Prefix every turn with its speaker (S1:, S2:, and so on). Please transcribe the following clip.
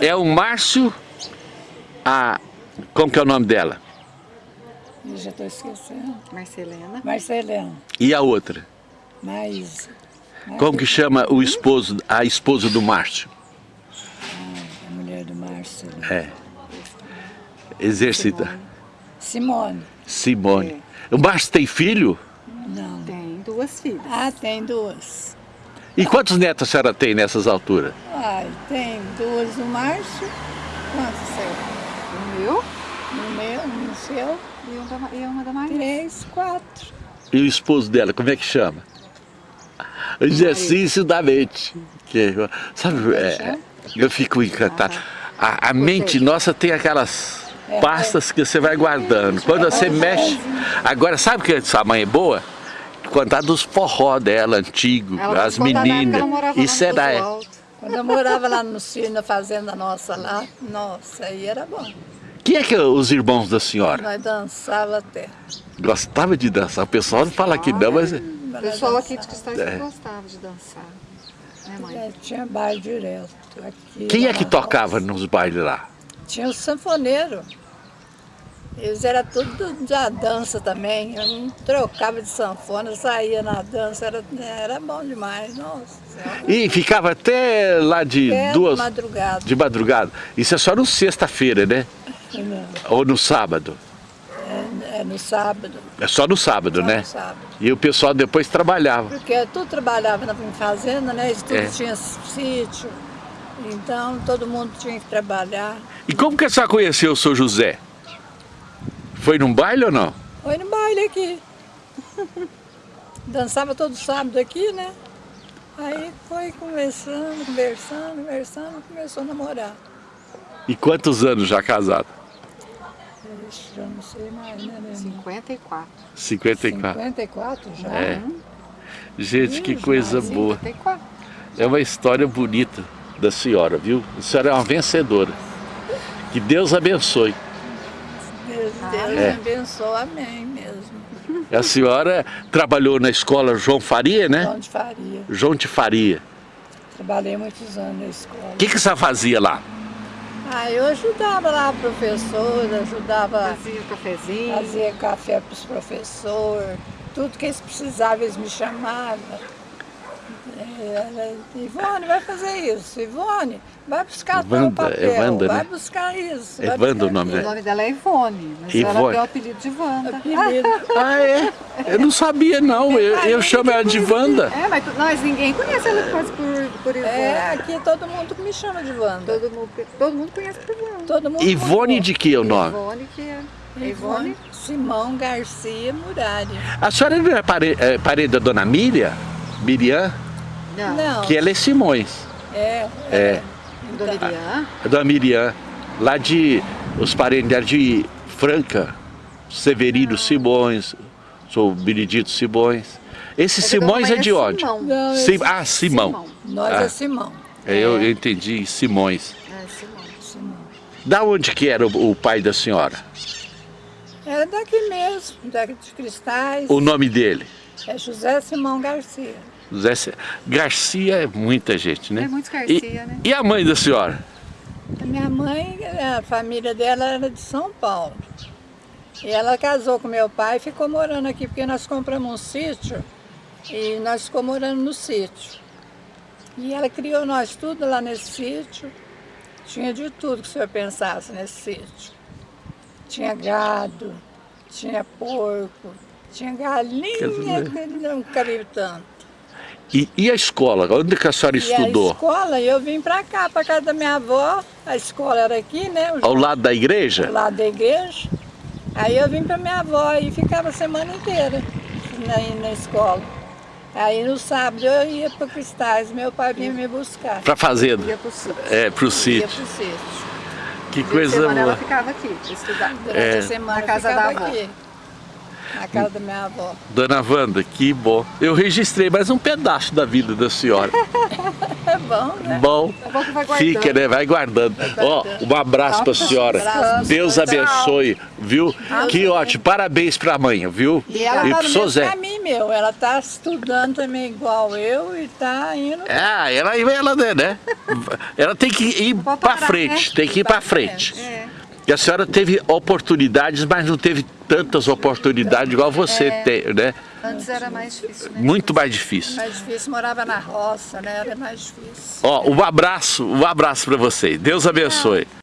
S1: É o Márcio, a... como que é o nome dela?
S2: Eu já estou esquecendo.
S3: Marcelena.
S2: Marcelena.
S1: E a outra?
S2: Maísa.
S1: Como que chama o esposo, a esposa do Márcio?
S2: A mulher do Márcio.
S1: É. Exercita.
S2: Simone.
S1: Simone. O Márcio tem filho?
S2: Não.
S3: Tem duas filhas.
S2: Ah, tem duas.
S1: E quantos netos a senhora tem nessas alturas?
S2: Ai, tem duas no Márcio. Quantos são?
S3: O meu
S2: No meu, no seu.
S3: e uma da, e uma da Maria.
S2: Três, quatro.
S1: E o esposo dela, como é que chama? Exercício da mente. Que, sabe, é, eu fico encantado. A, a mente nossa tem aquelas pastas que você vai guardando. Quando você mexe... Agora, sabe que sua mãe é boa? Contar dos forró dela, antigo,
S3: Ela
S1: as meninas. Isso era...
S2: Quando eu morava lá no sítio, na fazenda nossa lá, nossa, aí era bom.
S1: Quem é que é os irmãos da senhora?
S2: Nós dançava até.
S1: Gostava de dançar. O pessoal não fala que não, mas...
S3: O pessoal aqui de Cristais
S1: É.
S3: gostava de dançar. Né, mãe?
S2: É, tinha baile direto. Aqui,
S1: Quem é que tocava
S2: roça.
S1: nos bailes lá?
S2: Tinha o sanfoneiro. Eles eram tudo da dança também. Eu não trocava de sanfona, saía na dança, era, era bom demais. Nossa.
S1: E ficava até lá de
S2: Até
S1: duas...
S2: madrugada.
S1: De madrugada. Isso é só no sexta-feira, né?
S2: Não,
S1: Ou no sábado.
S2: É, é no sábado.
S1: É só no sábado,
S2: só
S1: né?
S2: no sábado.
S1: E o pessoal depois trabalhava.
S2: Porque tu trabalhava na fazenda, né? Eles tudo
S1: É.
S2: tinha sítio. Então todo mundo tinha que trabalhar.
S1: E como que a senhora conheceu o seu José? Foi num baile ou não?
S2: Foi no baile aqui. Dançava todo sábado aqui, né? Aí foi conversando, conversando, conversando, começou a namorar.
S1: E quantos anos já casado?
S2: Já não sei mais, né? né?
S3: 54.
S1: 54.
S2: 54 já?
S1: É. Gente, que coisa
S2: já,
S1: boa.
S3: 54.
S1: É uma história bonita da senhora, viu? A senhora é uma vencedora. Que Deus abençoe.
S2: Deus, Deus
S1: É.
S2: me abençoe, amém mesmo.
S1: A senhora trabalhou na escola João Faria, né?
S2: João de Faria.
S1: João de Faria.
S2: Trabalhei muitos anos na escola.
S1: O que, que senhora fazia lá?
S2: Ah, eu ajudava lá a professora, ajudava,
S3: Fazia cafezinho.
S2: fazia café para os professores, tudo que eles precisavam, eles me chamavam. É, Ela, Ivone, vai fazer isso. Ivone, vai buscar tal
S1: Evanda,
S2: papel,
S1: Evanda,
S2: vai
S1: né?
S2: buscar isso. vai
S1: Evanda
S2: buscar
S1: o nome
S3: O
S1: dela.
S3: nome dela é Ivone, mas
S1: Ivone.
S3: ela deu o apelido de Wanda.
S1: Ah, é? Eu não sabia, não. Eu, eu chamo ela de Wanda.
S3: É, mas tu- nós ninguém conhece ela quase por, por Ivone.
S2: É, aqui todo mundo me chama de Wanda.
S3: Todo, mundo, todo mundo conhece por Ivone.
S2: Todo mundo
S1: Ivone de que é o nome?
S3: Ivone que é. é
S2: Ivone. Simão Garcia Murari.
S1: A senhora não é pare- é parente da dona Miriam? Miriam?
S3: Não.
S2: Não,
S1: Que ela é Simões.
S2: é,
S1: É,
S3: Dona Irian.
S1: a dona Miriam. Lá de, os parentes dela de Franca. Severino Simões, sou Benedito Simões. Esse
S3: a
S1: Simões é de onde?
S3: Simão.
S2: Não,
S1: Sim- ah, Simão.
S2: nós
S1: Ah.
S2: é Simão.
S1: É, Eu, eu entendi, Simões.
S3: É, Simão.
S2: Simão.
S1: Da onde que era o, o pai da senhora?
S2: É daqui mesmo, daqui de Cristais.
S1: O nome dele?
S2: É José Simão Garcia.
S1: José Ce- Garcia é muita gente, né?
S3: É muitos
S1: E,
S3: Garcia, né?
S1: e a mãe da senhora?
S2: A minha mãe, a família dela era de São Paulo. E ela casou com meu pai e ficou morando aqui, porque nós compramos um sítio e nós ficamos morando no sítio. E ela criou nós tudo lá nesse sítio. Tinha de tudo que o senhor pensasse nesse sítio. Tinha gado, tinha porco, tinha galinha, não cabia tanto.
S1: E, e a escola? Onde que a senhora
S2: E a
S1: estudou?
S2: escola, eu vim pra cá, pra casa da minha avó. A escola era aqui, né? o
S1: Ao lado da igreja?
S2: lá da igreja. Aí eu vim pra minha avó e ficava a semana inteira na, na escola. Aí no sábado eu ia para Cristais, meu pai vinha me buscar.
S1: Pra fazenda?
S3: Ia pro sítio.
S1: É, pro
S2: Ia
S1: sítio.
S2: pro sítio.
S1: Que coisa
S3: semana ela
S1: boa.
S3: ficava aqui, estudar.
S2: Durante
S1: É.
S2: a semana
S3: Na casa
S2: ficava
S3: da avó.
S2: aqui. Na casa da minha avó.
S1: Dona Wanda, que bom. Eu registrei mais um pedaço da vida da senhora.
S2: É bom, né?
S1: Bom,
S3: É
S1: fica, né? Vai guardando. Ó, um abraço pra senhora.
S2: abraço.
S1: Deus abençoe, viu? Que ótimo. Parabéns pra mãe, viu?
S2: E ela
S1: E
S2: tá
S1: pro Zé.
S2: caminho, meu. Ela tá estudando também igual eu e tá indo...
S1: Ah, ela, ela, né? Ela tem que ir pra
S3: parar,
S1: frente, tem que ir pra
S2: Exatamente.
S1: frente.
S3: É.
S1: E a senhora teve oportunidades, mas não teve tantas oportunidades igual você tem, né?
S3: Antes era mais difícil, né?
S1: Muito mais difícil.
S2: Mais difícil, morava na roça, né? Era mais difícil.
S1: Ó, um abraço, um abraço pra vocês. Deus abençoe.